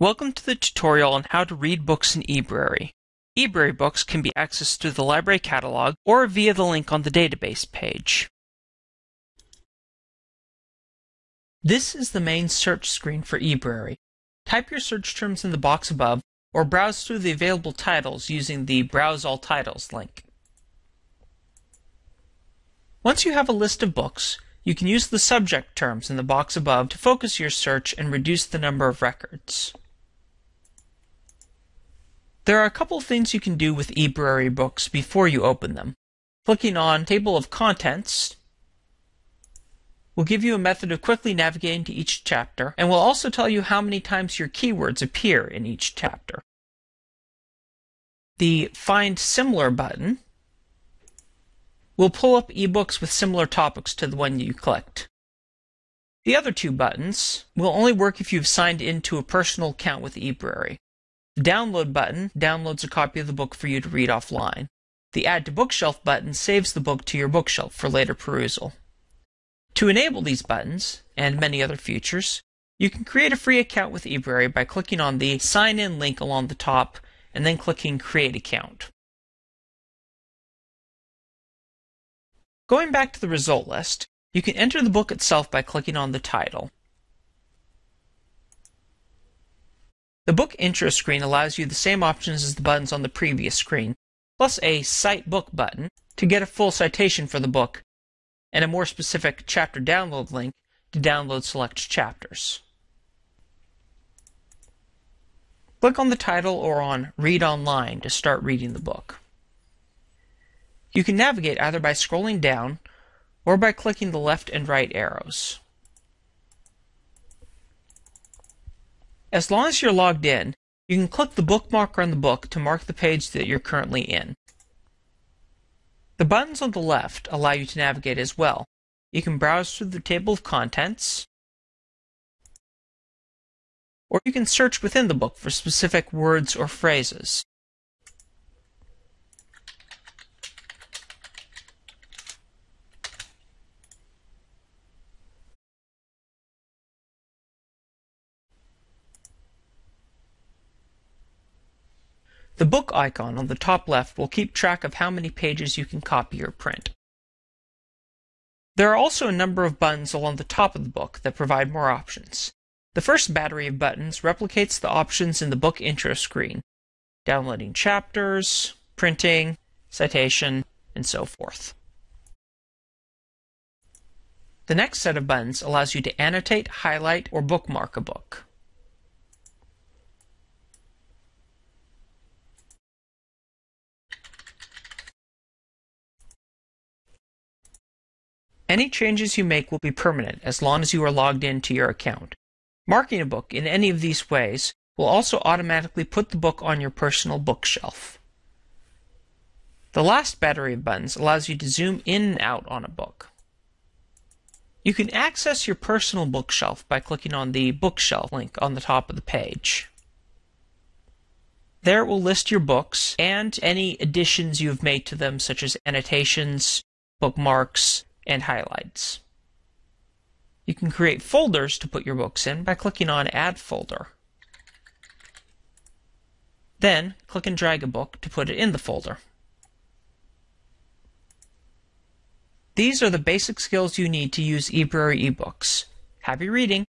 Welcome to the tutorial on how to read books in eBrary. eBrary books can be accessed through the library catalog or via the link on the database page. This is the main search screen for eBrary. Type your search terms in the box above or browse through the available titles using the Browse All Titles link. Once you have a list of books, you can use the subject terms in the box above to focus your search and reduce the number of records. There are a couple things you can do with eBrary books before you open them. Clicking on Table of Contents will give you a method of quickly navigating to each chapter and will also tell you how many times your keywords appear in each chapter. The Find Similar button will pull up ebooks with similar topics to the one you clicked. The other two buttons will only work if you've signed into a personal account with eBrary. The Download button downloads a copy of the book for you to read offline. The Add to Bookshelf button saves the book to your bookshelf for later perusal. To enable these buttons, and many other features, you can create a free account with eBrary by clicking on the Sign In link along the top and then clicking Create Account. Going back to the result list, you can enter the book itself by clicking on the title. The book intro screen allows you the same options as the buttons on the previous screen, plus a Cite Book button to get a full citation for the book, and a more specific chapter download link to download select chapters. Click on the title or on Read Online to start reading the book. You can navigate either by scrolling down or by clicking the left and right arrows. As long as you're logged in, you can click the bookmarker on the book to mark the page that you're currently in. The buttons on the left allow you to navigate as well. You can browse through the table of contents, or you can search within the book for specific words or phrases. The book icon on the top left will keep track of how many pages you can copy or print. There are also a number of buttons along the top of the book that provide more options. The first battery of buttons replicates the options in the book intro screen, downloading chapters, printing, citation, and so forth. The next set of buttons allows you to annotate, highlight, or bookmark a book. Any changes you make will be permanent as long as you are logged in to your account. Marking a book in any of these ways will also automatically put the book on your personal bookshelf. The last battery of buttons allows you to zoom in and out on a book. You can access your personal bookshelf by clicking on the Bookshelf link on the top of the page. There it will list your books and any additions you have made to them such as annotations, bookmarks, and highlights. You can create folders to put your books in by clicking on Add Folder. Then, click and drag a book to put it in the folder. These are the basic skills you need to use eBrary ebooks. Happy reading!